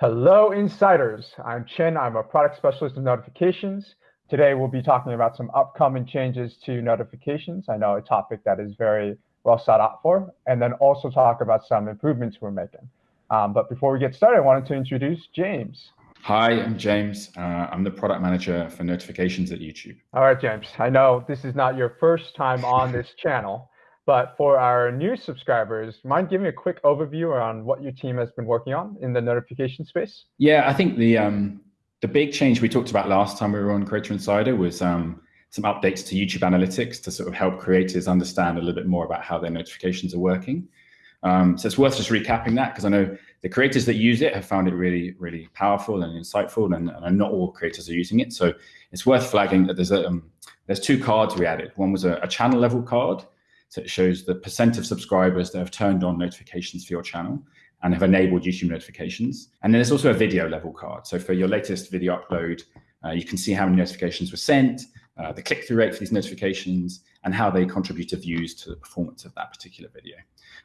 Hello, insiders. I'm Chen. I'm a product specialist in notifications. Today, we'll be talking about some upcoming changes to notifications. I know a topic that is very well sought out for, and then also talk about some improvements we're making. Um, but before we get started, I wanted to introduce James. Hi, I'm James. Uh, I'm the product manager for notifications at YouTube. All right, James. I know this is not your first time on this channel. But for our new subscribers, mind giving a quick overview on what your team has been working on in the notification space? Yeah, I think the um, the big change we talked about last time we were on Creator Insider was um, some updates to YouTube Analytics to sort of help creators understand a little bit more about how their notifications are working. Um, so it's worth just recapping that because I know the creators that use it have found it really, really powerful and insightful, and, and not all creators are using it. So it's worth flagging that there's a um, there's two cards we added. One was a, a channel level card, so it shows the percent of subscribers that have turned on notifications for your channel and have enabled YouTube notifications. And then there's also a video level card. So for your latest video upload, uh, you can see how many notifications were sent, uh, the click-through rate for these notifications, and how they contribute to views to the performance of that particular video.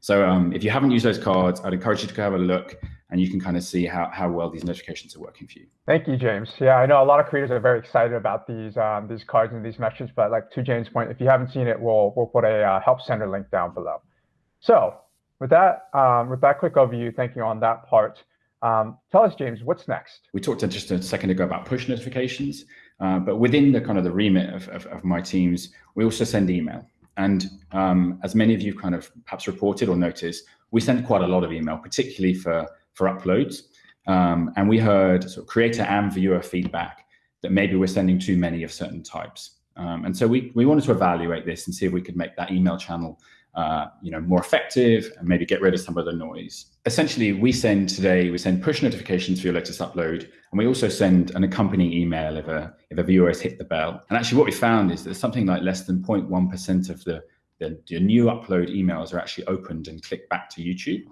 So um, if you haven't used those cards, I'd encourage you to go have a look and you can kind of see how, how well these notifications are working for you. Thank you, James. Yeah, I know a lot of creators are very excited about these um, these cards and these messages, but like to James' point, if you haven't seen it, we'll we'll put a uh, help center link down below. So with that, um, with that quick overview, thank you on that part. Um, tell us, James, what's next? We talked just a second ago about push notifications, uh, but within the kind of the remit of, of, of, my teams, we also send email. And um, as many of you kind of perhaps reported or noticed, we send quite a lot of email, particularly for for uploads. Um, and we heard sort of creator and viewer feedback that maybe we're sending too many of certain types. Um, and so we, we wanted to evaluate this and see if we could make that email channel uh, you know, more effective and maybe get rid of some of the noise. Essentially, we send today, we send push notifications for your latest upload, and we also send an accompanying email if a, if a viewer has hit the bell. And actually what we found is that something like less than 0.1% of the, the, the new upload emails are actually opened and clicked back to YouTube.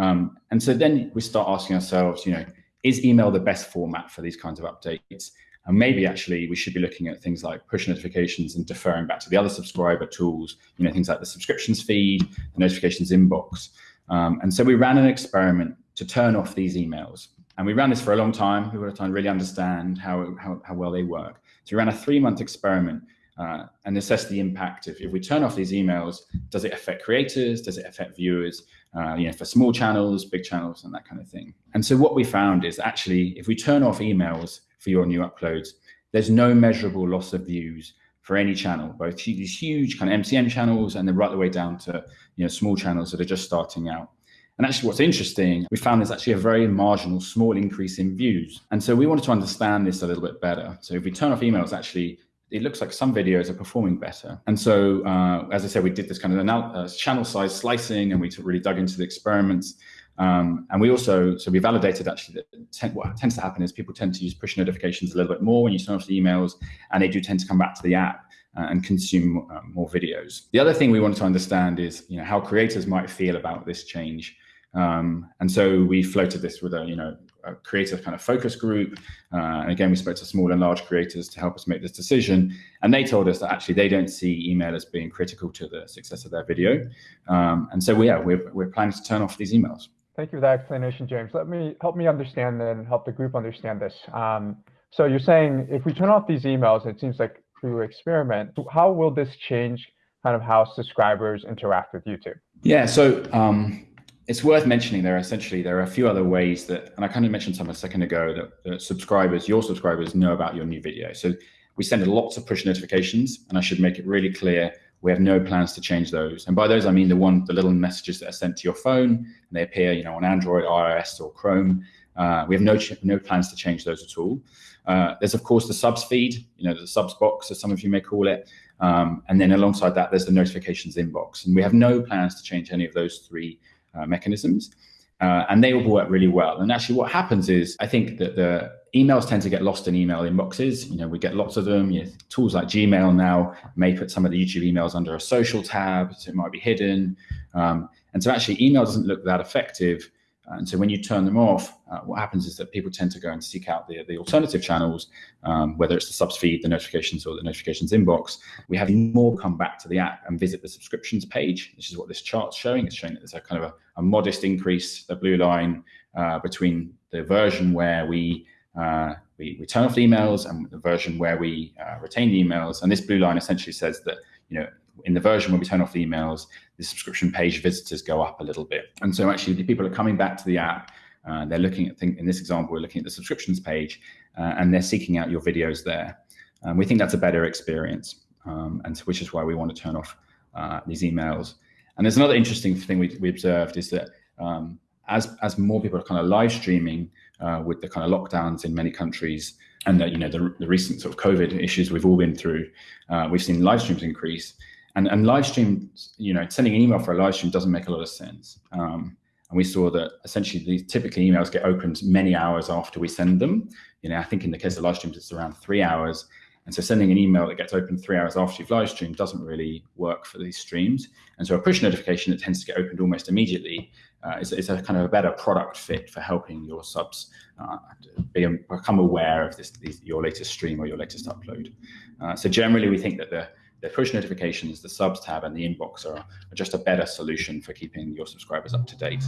Um, and so then we start asking ourselves, you know, is email the best format for these kinds of updates? And maybe actually we should be looking at things like push notifications and deferring back to the other subscriber tools, you know, things like the subscriptions feed, the notifications inbox. Um, and so we ran an experiment to turn off these emails. And we ran this for a long time. We were to really understand how, how, how well they work. So we ran a three month experiment uh, and assess the impact of if we turn off these emails, does it affect creators? Does it affect viewers? Uh, you know, for small channels, big channels, and that kind of thing. And so what we found is actually, if we turn off emails for your new uploads, there's no measurable loss of views for any channel, both these huge kind of MCN channels and then right the way down to you know small channels that are just starting out. And actually what's interesting, we found there's actually a very marginal small increase in views. And so we wanted to understand this a little bit better. So if we turn off emails, actually it looks like some videos are performing better. And so, uh, as I said, we did this kind of uh, channel size slicing and we really dug into the experiments. Um, and we also, so we validated actually that what tends to happen is people tend to use push notifications a little bit more when you turn off the emails, and they do tend to come back to the app uh, and consume uh, more videos. The other thing we wanted to understand is, you know, how creators might feel about this change. Um, and so we floated this with a, you know, a creator kind of focus group. Uh, and again, we spoke to small and large creators to help us make this decision. And they told us that actually they don't see email as being critical to the success of their video. Um, and so, we, yeah, we're, we're planning to turn off these emails. Thank you for that explanation, James. Let me help me understand and help the group understand this. Um, so you're saying if we turn off these emails, it seems like through experiment, how will this change kind of how subscribers interact with YouTube? Yeah, so um, it's worth mentioning there essentially there are a few other ways that and i kind of mentioned some a second ago that, that, subscribers your subscribers know about your new video. So we send lots of push notifications and i should make it really clear we have no plans to change those. And by those i mean the one the little messages that are sent to your phone and they appear you know on android ios or chrome. Uh, we have no no plans to change those at all. Uh, there's of course the subs feed you know the subs box as some of you may call it. Um, and then alongside that there's the notifications inbox. And we have no plans to change any of those three mechanisms. Uh, and they will work really well. And actually, what happens is, I think that the emails tend to get lost in email inboxes. You know, we get lots of them. You know, tools like Gmail now may put some of the YouTube emails under a social tab, so it might be hidden. Um, and so, actually, email doesn't look that effective and so when you turn them off, uh, what happens is that people tend to go and seek out the, the alternative channels, um, whether it's the subs feed, the notifications, or the notifications inbox. We have more come back to the app and visit the subscriptions page, which is what this chart's showing. It's showing that there's a kind of a, a modest increase, the blue line, uh, between the version where we, uh, we, we turn off the emails and the version where we uh, retain the emails. And this blue line essentially says that you know in the version where we turn off the emails, the subscription page visitors go up a little bit. And so actually the people are coming back to the app. Uh, they're looking at, think, in this example, we're looking at the subscriptions page uh, and they're seeking out your videos there. Um, we think that's a better experience, um, and so, which is why we want to turn off uh, these emails. And there's another interesting thing we, we observed is that um, as as more people are kind of live streaming uh, with the kind of lockdowns in many countries and the, you know the, the recent sort of COVID issues we've all been through, uh, we've seen live streams increase. And and live stream, you know, sending an email for a live stream doesn't make a lot of sense. Um, and we saw that essentially these typically emails get opened many hours after we send them. You know, I think in the case of live streams, it's around three hours. And so sending an email that gets opened three hours after you've live streamed doesn't really work for these streams. And so a push notification that tends to get opened almost immediately uh, is, is, a kind of a better product fit for helping your subs uh, be, become aware of this, these, your latest stream or your latest upload. Uh, so generally, we think that the the push notifications, the subs tab, and the inbox are, are, just a better solution for keeping your subscribers up to date.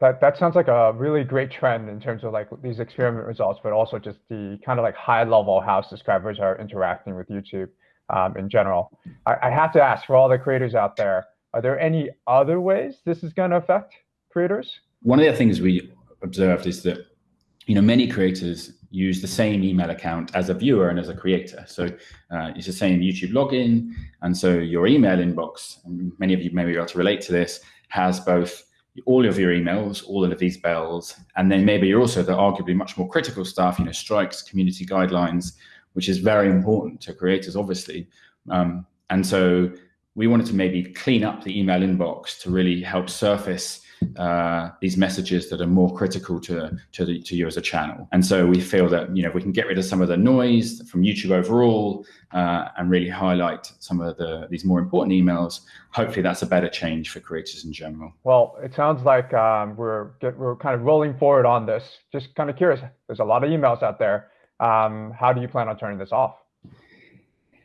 That that sounds like a really great trend in terms of like these experiment results, but also just the kind of like high level how subscribers are interacting with YouTube um, in general. I, I have to ask for all the creators out there: Are there any other ways this is going to affect creators? One of the things we observed is that you know many creators use the same email account as a viewer and as a creator. So uh, it's the same YouTube login. And so your email inbox, and many of you may be able to relate to this, has both all of your emails, all of these bells, and then maybe you're also the arguably much more critical stuff, you know, strikes, community guidelines, which is very important to creators, obviously. Um, and so we wanted to maybe clean up the email inbox to really help surface uh, these messages that are more critical to to, the, to you as a channel. And so we feel that you know we can get rid of some of the noise from YouTube overall uh, and really highlight some of the these more important emails. Hopefully, that's a better change for creators in general. Well, it sounds like um, we're we're kind of rolling forward on this. Just kind of curious. There's a lot of emails out there. Um, how do you plan on turning this off?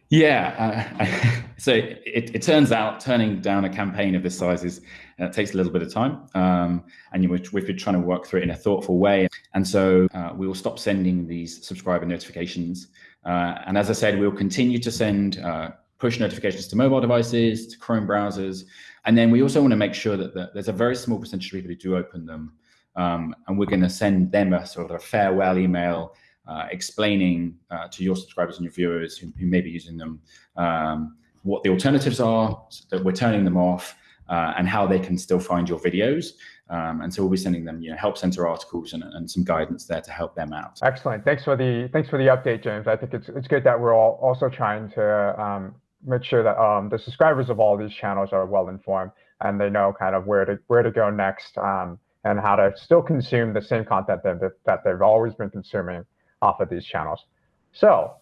Yeah, uh, so it, it, turns out turning down a campaign of this size is uh, takes a little bit of time, um, and you, we've been trying to work through it in a thoughtful way. And so uh, we will stop sending these subscriber notifications. Uh, and as I said, we'll continue to send uh, push notifications to mobile devices, to Chrome browsers, and then we also want to make sure that the, there's a very small percentage of people who do open them, um, and we're going to send them a sort of a farewell email uh, explaining uh, to your subscribers and your viewers who, who may be using them um, what the alternatives are, so that we're turning them off, uh, and how they can still find your videos. Um, and so we'll be sending them, you know, help center articles and, and some guidance there to help them out. Excellent. Thanks for the thanks for the update, James. I think it's it's good that we're all also trying to um, make sure that um, the subscribers of all these channels are well informed and they know kind of where to where to go next um, and how to still consume the same content that, that they've always been consuming off of these channels. So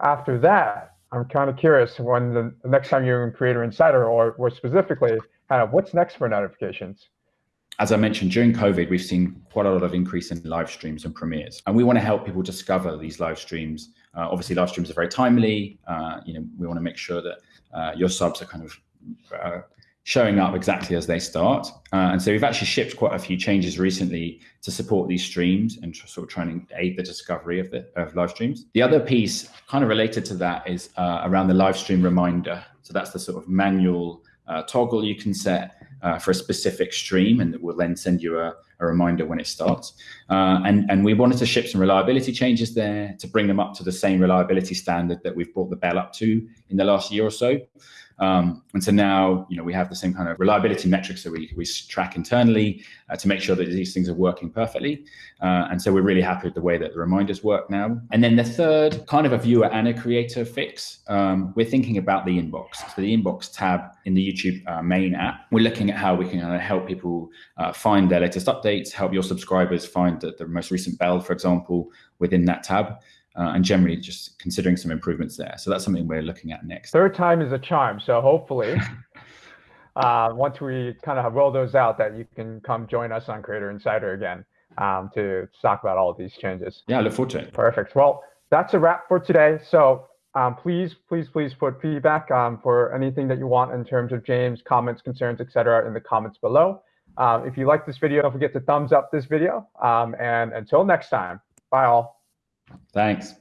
after that, I'm kind of curious when the, next time you're in Creator Insider or, or specifically, kind of what's next for notifications? As I mentioned, during COVID, we've seen quite a lot of increase in live streams and premieres, and we want to help people discover these live streams. Uh, obviously, live streams are very timely. Uh, you know, we want to make sure that uh, your subs are kind of uh, showing up exactly as they start. Uh, and so we've actually shipped quite a few changes recently to support these streams and sort of trying to aid the discovery of the of live streams. The other piece kind of related to that is uh, around the live stream reminder. So that's the sort of manual uh, toggle you can set uh, for a specific stream and it will then send you a, a reminder when it starts. Uh, and, and we wanted to ship some reliability changes there to bring them up to the same reliability standard that we've brought the bell up to in the last year or so. Um, and so now, you know, we have the same kind of reliability metrics that we, we track internally uh, to make sure that these things are working perfectly. Uh, and so we're really happy with the way that the reminders work now. And then the third kind of a viewer and a creator fix, um, we're thinking about the inbox. So the inbox tab in the YouTube uh, main app, we're looking at how we can help people uh, find their latest updates, help your subscribers find the, the most recent bell, for example, within that tab uh, and generally just considering some improvements there. So that's something we're looking at next. Third time is a charm. So hopefully, uh, once we kind of roll those out, that you can come join us on Creator Insider again um, to talk about all of these changes. Yeah, I look forward to it. Perfect. Well, that's a wrap for today. So um, please, please, please put feedback um, for anything that you want in terms of James, comments, concerns, etc., in the comments below. Um, if you like this video, don't forget to thumbs up this video. Um, and until next time, bye all. Thanks.